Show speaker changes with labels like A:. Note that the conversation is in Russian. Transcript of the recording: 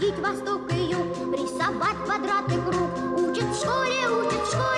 A: Юг, восток и юг, рисовать квадраты круг. Учат в школе, учат в школе.